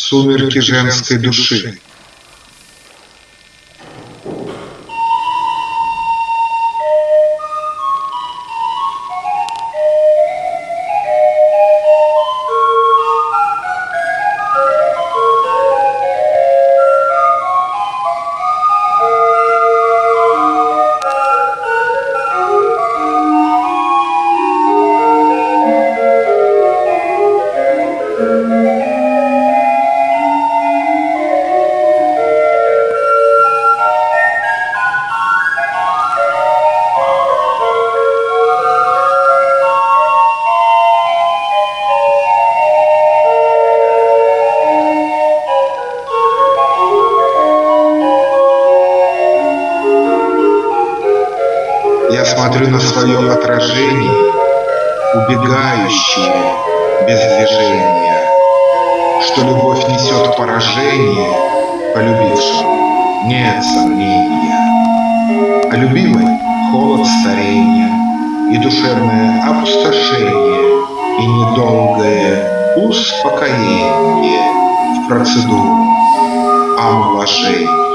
Сумерки женской души. Смотрю на свое отражение, убегающее без движения, Что любовь несет поражение полюбившему, нет сомнения. А любимой холод старения и душевное опустошение И недолгое успокоение в процедуру омоложения.